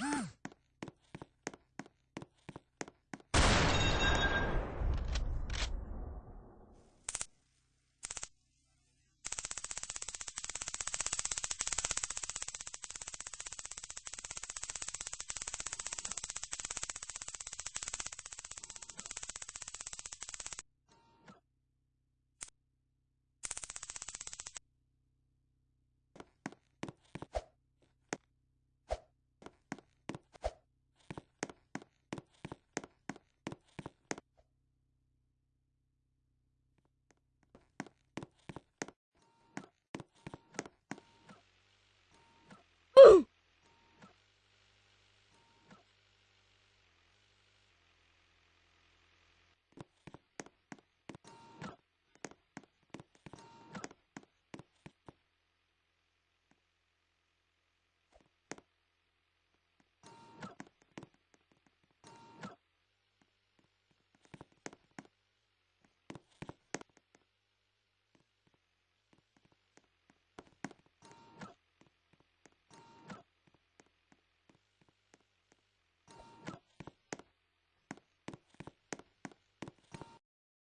Huh?